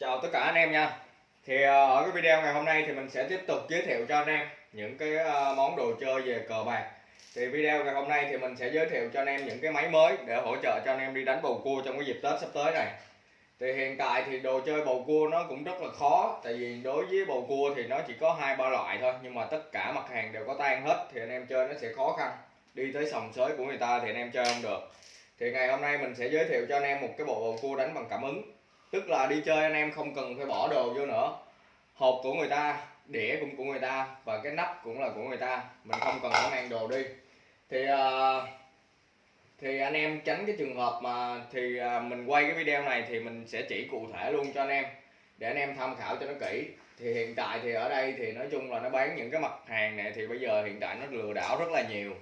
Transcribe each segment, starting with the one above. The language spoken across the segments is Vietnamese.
Chào tất cả anh em nha. Thì ờ, ở cái video ngày hôm nay thì mình sẽ tiếp tục giới thiệu cho anh em những cái ờ, món đồ chơi về cờ bạc. Thì video ngày hôm nay thì mình sẽ giới thiệu cho anh em những cái máy mới để hỗ trợ cho anh em đi đánh bầu cua trong cái dịp Tết sắp tới này. Thì hiện tại thì đồ chơi bầu cua nó cũng rất là khó, Tại vì đối với bầu cua thì nó chỉ có hai, ba loại thôi, Nhưng mà tất cả mặt hàng đều có tan hết thì anh em chơi nó sẽ khó khăn. Đi tới sòng sới của người ta thì anh em chơi không được. Thì ngày hôm nay mình sẽ giới thiệu cho anh em một cái bộ bầu cua đánh bằng cảm ứng tức là đi chơi anh em không cần phải bỏ đồ vô nữa. Hộp của người ta đĩa cũng của người ta và cái nắp cũng là của người ta. Mình không cần phải mang đồ đi. Thì uh, thì anh em tránh cái trường hợp mà thì uh, mình quay cái video này thì mình sẽ chỉ cụ thể luôn cho anh em để anh em tham khảo cho nó kỹ. Thì hiện tại thì ở đây thì nói chung là nó bán những cái mặt hàng này thì bây giờ hiện tại nó lừa đảo rất là nhiều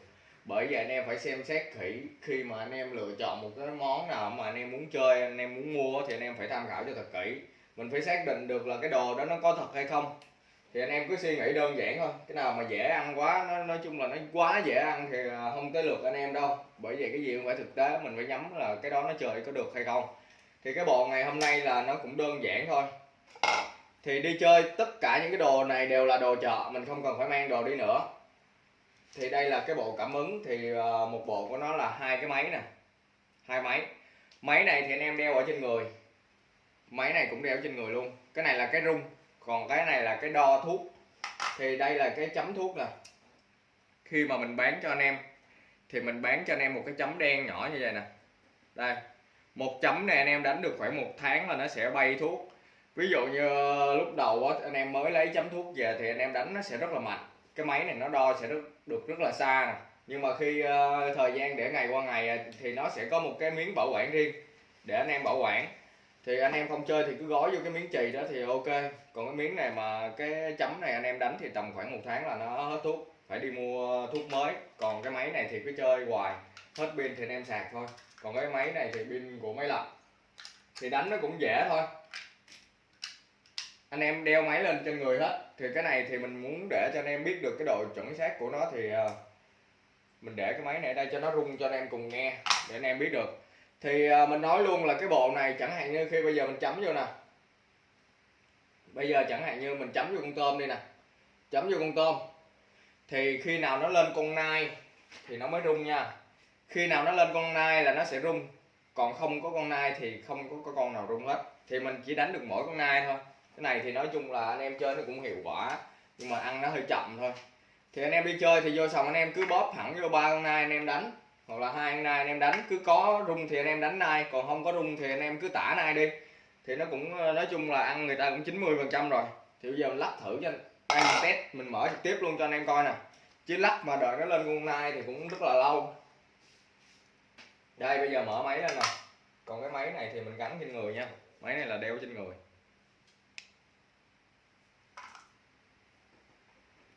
bởi vậy anh em phải xem xét kỹ khi mà anh em lựa chọn một cái món nào mà anh em muốn chơi, anh em muốn mua thì anh em phải tham khảo cho thật kỹ. Mình phải xác định được là cái đồ đó nó có thật hay không. Thì anh em cứ suy nghĩ đơn giản thôi. Cái nào mà dễ ăn quá, nó, nói chung là nó quá dễ ăn thì à, không tới lượt anh em đâu. Bởi vì cái gì cũng phải thực tế, mình phải nhắm là cái đó nó chơi có được hay không. Thì cái bộ ngày hôm nay là nó cũng đơn giản thôi. Thì đi chơi, tất cả những cái đồ này đều là đồ chợ, mình không cần phải mang đồ đi nữa thì đây là cái bộ cảm ứng, thì ờ, một bộ của nó là hai cái máy nè, hai máy. Máy này thì anh em đeo ở trên người, máy này cũng đeo trên người luôn. Cái này là cái rung, còn cái này là cái đo thuốc. Thì đây là cái chấm thuốc nè. Khi mà mình bán cho anh em, thì mình bán cho anh em một cái chấm đen nhỏ như vậy nè. Đây, một chấm này anh em đánh được khoảng một tháng là nó sẽ bay thuốc. Ví dụ như ờ, lúc đầu anh em mới lấy chấm thuốc về thì anh em đánh nó sẽ rất là mạnh cái máy này nó đo sẽ rất, được rất là xa nè. Nhưng mà khi uh, thời gian để ngày qua ngày ờ, thì nó sẽ có một cái miếng bảo quản riêng để anh em bảo quản. Thì anh em không chơi thì cứ gói vô cái miếng chì đó thì ok. Còn cái miếng này mà cái chấm này anh em đánh thì tầm khoảng một tháng là nó hết thuốc phải đi mua thuốc mới. Còn cái máy này thì cứ chơi hoài hết pin thì anh em sạc thôi. Còn cái máy này thì pin của máy lạnh thì đánh nó cũng dễ thôi anh em đeo máy lên trên người hết. Thì cái này thì mình muốn để cho anh em biết được cái độ chuẩn xác của nó thì uh, mình để cái máy này ở đây cho nó rung cho anh em cùng nghe để anh em biết được. Thì uh, mình nói luôn là cái bộ này chẳng hạn như khi bây giờ mình chấm vô nè. Bây giờ chẳng hạn như mình chấm vô con tôm đi nè. Chấm vô con tôm. Thì khi nào nó lên con nai thì nó mới rung nha. Khi nào nó lên con nai là nó sẽ rung. Còn không có con nai thì không có, có con nào rung hết. Thì mình chỉ đánh được mỗi con nai thôi cái này thì nói chung là anh em chơi nó cũng hiệu quả, nhưng mà ăn nó hơi chậm thôi. Thì anh em đi chơi thì vô sòng anh em cứ bóp thẳng vô ba con nai anh em đánh, hoặc là hai con nai anh em đánh, cứ có rung thì anh em đánh nai, còn không có rung thì anh em cứ tả nai đi. Thì nó cũng ờ, nói chung là ăn người ta cũng 90 phần trăm rồi. Thì bây giờ mình lắc thử cho anh mình test, mình mở trực tiếp luôn cho anh em coi nè. Chứ lắc mà đợi nó lên con nai thì cũng rất là lâu. Đây, bây giờ mở máy lên nè. Còn cái máy này thì mình gắn trên người nha. Máy này là đeo trên người.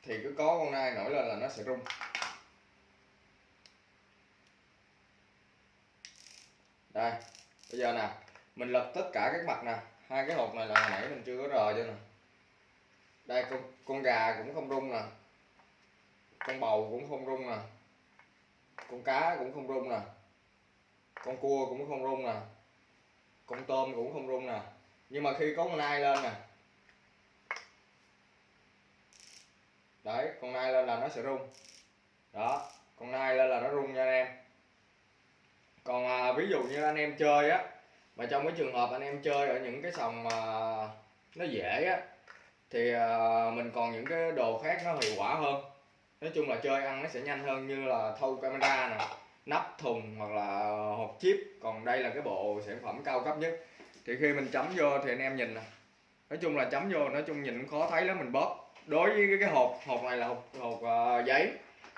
Thì cứ có con nai nổi lên là nó sẽ rung. Đây, bây giờ nè, mình lật tất cả các mặt nè. Hai cái hộp này là hồi nãy mình chưa có rờ cho nè. Đây, con con gà cũng không rung nè. Con bầu cũng không rung nè. Con cá cũng không rung nè. Con cua cũng không rung nè. Con tôm cũng không rung nè. Nhưng mà khi có con nai lên nè đấy con nai lên là nó sẽ rung. Đó con nai lên là nó rung nha anh em. Còn à, ví dụ như anh em chơi á mà trong cái trường hợp anh em chơi ở những cái sòng mà nó dễ á thì à, mình còn những cái đồ khác nó hiệu quả hơn. Nói chung là chơi ăn nó sẽ nhanh hơn như là thâu camera nè nắp thùng hoặc là hộp chip. Còn đây là cái bộ sản phẩm cao cấp nhất. Thì khi mình chấm vô thì anh em nhìn nè. Nói chung là chấm vô nói chung nhìn khó thấy lắm mình bóp đối với cái hộp hộp này là hộp hộp uh, giấy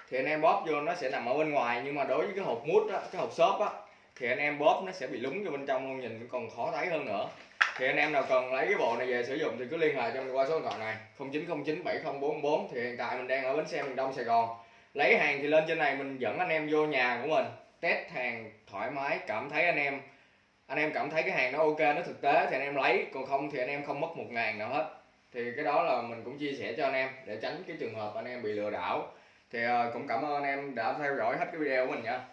thì anh em bóp vô nó sẽ nằm ở bên ngoài nhưng mà đối với cái hộp mút á cái hộp xốp á thì anh em bóp nó sẽ bị lúng vô bên trong luôn nhìn còn khó thấy hơn nữa. Thì anh em nào cần lấy cái bộ này về sử dụng thì cứ liên hệ cho mình qua số điện thoại này 0909 7044 thì hiện tại mình đang ở bến xe miền Đông Sài Gòn. Lấy hàng thì lên trên này mình dẫn anh em vô nhà của mình test hàng thoải mái cảm thấy anh em anh em cảm thấy cái hàng nó ok nó thực tế thì anh em lấy còn không thì anh em không mất một ngàn nào hết thì cái đó là mình cũng chia sẻ cho anh em để tránh cái trường hợp anh em bị lừa đảo. Thì ờ, cũng cảm ơn anh em đã theo dõi hết cái video của mình nha.